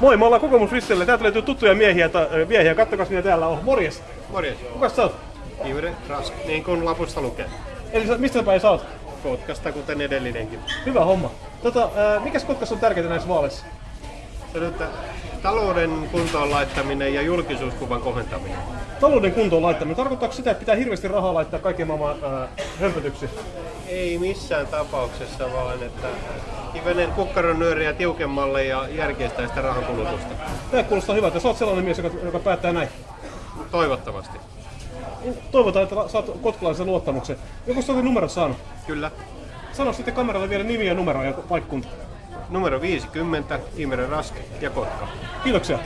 Moi, me ollaan Kokoomus Ristillä. Täältä löytyy tuttuja miehiä, ta, miehiä. kattokas mitä täällä on. Morjes. Morjes. Kuka sä oot? Iure Rask, niin kuin lapusta lukee. Eli sä, mistä päin sä oot? Kotkasta, kuten edellinenkin. Hyvä homma. Tota, ää, mikäs Kotkassa on tärkeää näissä vaaleissa? Se että talouden kuntoon laittaminen ja julkisuuskuvan kohentaminen. Talouden kuntoon laittaminen. Tarkoittaako sitä, että pitää hirveästi rahaa laittaa kaiken maailman ää, hömpötyksiin? Ei missään tapauksessa, vaan että hivenen kukkaron nyöriä tiukemmalle ja järkeistää sitä rahan kulutusta. Tämä kuulostaa hyvältä. Sä oot sellainen mies, joka, joka päättää näin. Toivottavasti. Toivotaan, että saat kotkalaisen luottamuksen. Joku sä oot numerot saanut? Kyllä. Sano sitten kameralle vielä nimi ja numero ja paikkunta. Numero 50, Imre Rask ja Kotka. Kiitoksia.